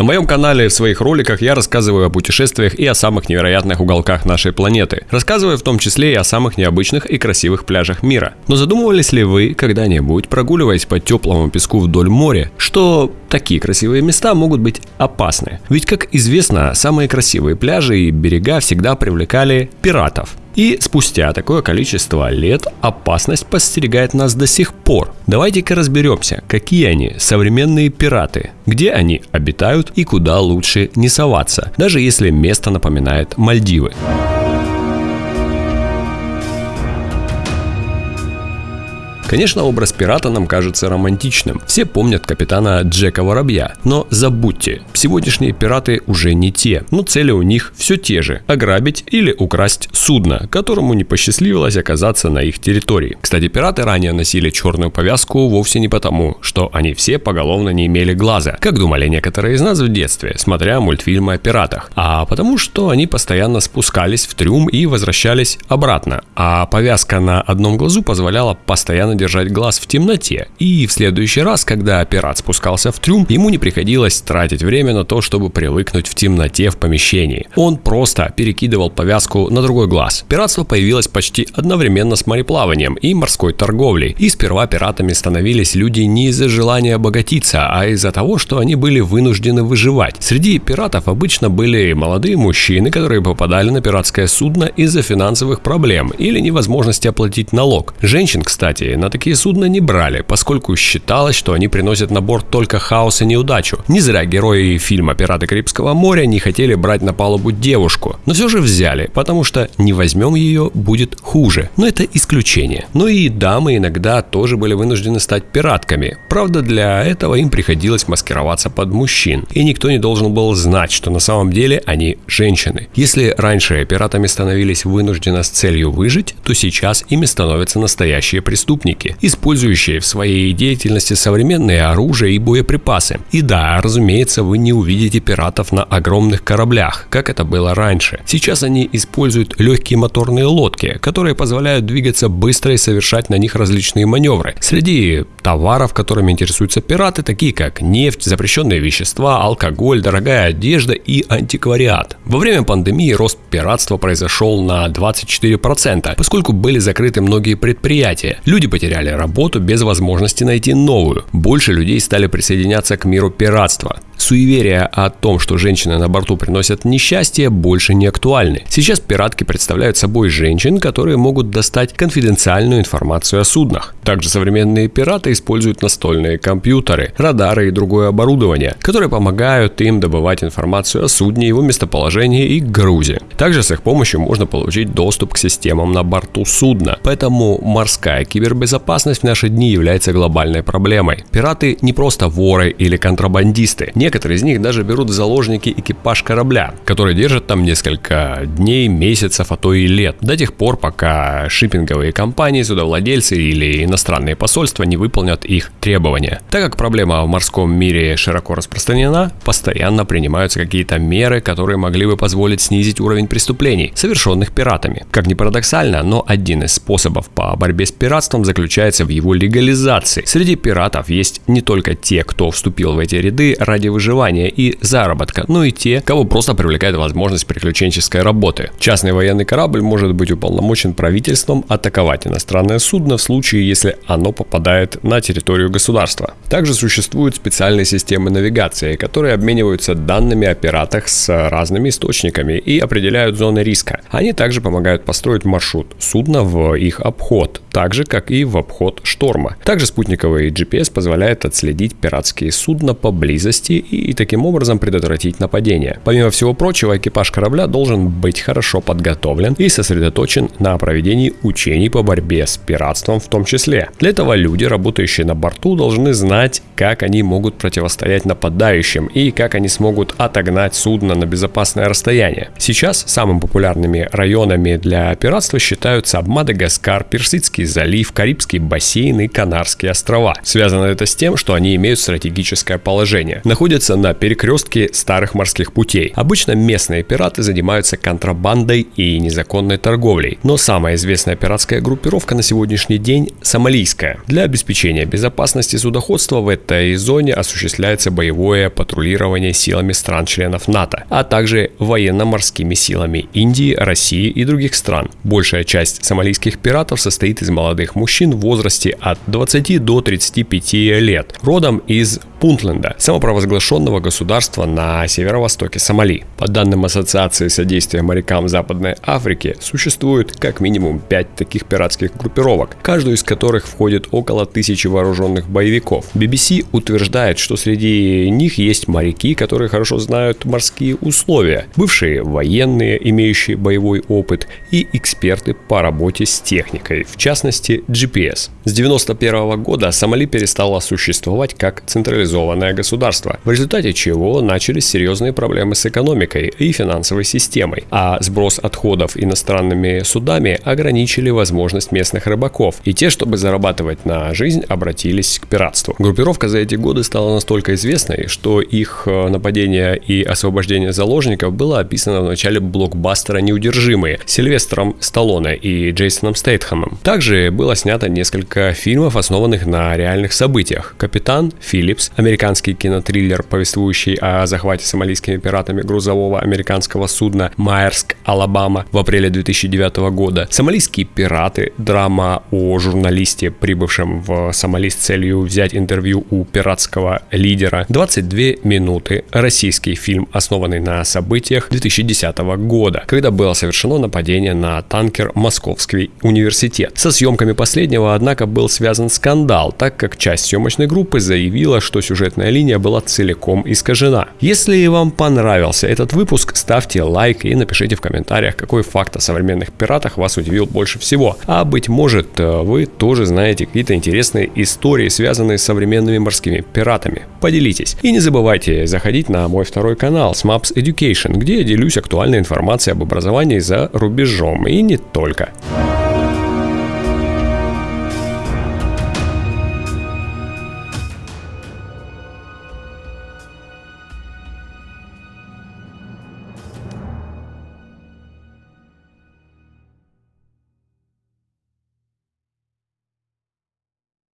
На моем канале в своих роликах я рассказываю о путешествиях и о самых невероятных уголках нашей планеты. Рассказываю в том числе и о самых необычных и красивых пляжах мира. Но задумывались ли вы когда-нибудь, прогуливаясь по теплому песку вдоль моря, что такие красивые места могут быть опасны? Ведь, как известно, самые красивые пляжи и берега всегда привлекали пиратов. И спустя такое количество лет опасность подстерегает нас до сих пор. Давайте-ка разберемся, какие они современные пираты, где они обитают и куда лучше не соваться, даже если место напоминает Мальдивы. Конечно, образ пирата нам кажется романтичным. Все помнят капитана Джека Воробья. Но забудьте, сегодняшние пираты уже не те. Но цели у них все те же. Ограбить или украсть судно, которому не посчастливилось оказаться на их территории. Кстати, пираты ранее носили черную повязку вовсе не потому, что они все поголовно не имели глаза, как думали некоторые из нас в детстве, смотря мультфильмы о пиратах, а потому что они постоянно спускались в трюм и возвращались обратно, а повязка на одном глазу позволяла постоянно держать глаз в темноте, и в следующий раз, когда пират спускался в трюм, ему не приходилось тратить время на то, чтобы привыкнуть в темноте в помещении. Он просто перекидывал повязку на другой глаз. Пиратство появилось почти одновременно с мореплаванием и морской торговлей, и сперва пиратами становились люди не из-за желания обогатиться, а из-за того, что они были вынуждены выживать. Среди пиратов обычно были молодые мужчины, которые попадали на пиратское судно из-за финансовых проблем или невозможности оплатить налог. Женщин, кстати, на такие судна не брали, поскольку считалось, что они приносят на борт только хаос и неудачу. Не зря герои фильма «Пираты Карибского моря» не хотели брать на палубу девушку, но все же взяли, потому что не возьмем ее будет хуже. Но это исключение. Но и дамы иногда тоже были вынуждены стать пиратками. Правда, для этого им приходилось маскироваться под мужчин. И никто не должен был знать, что на самом деле они женщины. Если раньше пиратами становились вынужденно с целью выжить, то сейчас ими становятся настоящие преступники преступники, использующие в своей деятельности современные оружие и боеприпасы. И да, разумеется, вы не увидите пиратов на огромных кораблях, как это было раньше. Сейчас они используют легкие моторные лодки, которые позволяют двигаться быстро и совершать на них различные маневры. Среди товаров, которыми интересуются пираты, такие как нефть, запрещенные вещества, алкоголь, дорогая одежда и антиквариат. Во время пандемии рост пиратства произошел на 24%, поскольку были закрыты многие предприятия. Люди потеряли потеряли работу без возможности найти новую. Больше людей стали присоединяться к миру пиратства. Суеверия о том, что женщины на борту приносят несчастье, больше не актуальны. Сейчас пиратки представляют собой женщин, которые могут достать конфиденциальную информацию о суднах. Также современные пираты используют настольные компьютеры, радары и другое оборудование, которые помогают им добывать информацию о судне, его местоположении и грузе. Также с их помощью можно получить доступ к системам на борту судна. Поэтому морская кибербезопасность в наши дни является глобальной проблемой. Пираты не просто воры или контрабандисты. Некоторые из них даже берут в заложники экипаж корабля, который держит там несколько дней, месяцев, а то и лет. До тех пор, пока шиппинговые компании, судовладельцы или иностранные посольства не выполнят их требования. Так как проблема в морском мире широко распространена, постоянно принимаются какие-то меры, которые могли бы позволить снизить уровень преступлений, совершенных пиратами. Как ни парадоксально, но один из способов по борьбе с пиратством заключается в его легализации. Среди пиратов есть не только те, кто вступил в эти ряды ради выживания и заработка, но и те, кого просто привлекает возможность приключенческой работы. Частный военный корабль может быть уполномочен правительством атаковать иностранное судно в случае, если оно попадает на территорию государства. Также существуют специальные системы навигации, которые обмениваются данными о пиратах с разными источниками и определяют зоны риска. Они также помогают построить маршрут судна в их обход, так же как и в обход шторма. Также спутниковый GPS позволяет отследить пиратские судна поблизости и таким образом предотвратить нападение. Помимо всего прочего, экипаж корабля должен быть хорошо подготовлен и сосредоточен на проведении учений по борьбе с пиратством в том числе. Для этого люди, работающие на борту, должны знать, как они могут противостоять нападающим и как они смогут отогнать судно на безопасное расстояние. Сейчас самыми популярными районами для пиратства считаются Мадагаскар, Персидские Персидский залив, Карибский бассейн и Канарские острова. Связано это с тем, что они имеют стратегическое положение. Находятся на перекрестке старых морских путей. Обычно местные пираты занимаются контрабандой и незаконной торговлей. Но самая известная пиратская группировка на сегодняшний день – сомалийская. Для обеспечения безопасности судоходства в этой зоне осуществляется боевое патрулирование силами стран-членов НАТО, а также военно-морскими силами Индии, России и других стран. Большая часть сомалийских пиратов состоит из молодых мужчин в возрасте от 20 до 35 лет, родом из Пунтленда, самопровозглашенного государства на северо-востоке Сомали. По данным Ассоциации содействия морякам Западной Африки, существует как минимум 5 таких пиратских группировок, каждую из которых входит около тысячи вооруженных боевиков. BBC утверждает, что среди них есть моряки, которые хорошо знают морские условия, бывшие военные, имеющие боевой опыт, и эксперты по работе с техникой, в частности GPS. С 1991 года Сомали перестала существовать как централизованная централизованное государство, в результате чего начались серьезные проблемы с экономикой и финансовой системой, а сброс отходов иностранными судами ограничили возможность местных рыбаков, и те, чтобы зарабатывать на жизнь, обратились к пиратству. Группировка за эти годы стала настолько известной, что их э, нападение и освобождение заложников было описано в начале блокбастера «Неудержимые» Сильвестром Сталлоне и Джейсоном Стейтхэмом. Также было снято несколько фильмов, основанных на реальных событиях. «Капитан», «Филлипс», американский кинотриллер, повествующий о захвате сомалийскими пиратами грузового американского судна Майерск, Алабама в апреле 2009 года. Сомалийские пираты, драма о журналисте, прибывшем в Сомали с целью взять интервью у пиратского лидера. 22 минуты. Российский фильм, основанный на событиях 2010 года, когда было совершено нападение на танкер Московский университет. Со съемками последнего, однако, был связан скандал, так как часть съемочной группы заявила, что сюжетная линия была целиком искажена. Если вам понравился этот выпуск, ставьте лайк и напишите в комментариях, какой факт о современных пиратах вас удивил больше всего. А быть может, э, вы тоже знаете какие-то интересные истории, связанные с современными морскими пиратами. Поделитесь. И не забывайте заходить на мой второй канал Smaps Education, где я делюсь актуальной информацией об образовании за рубежом и не только.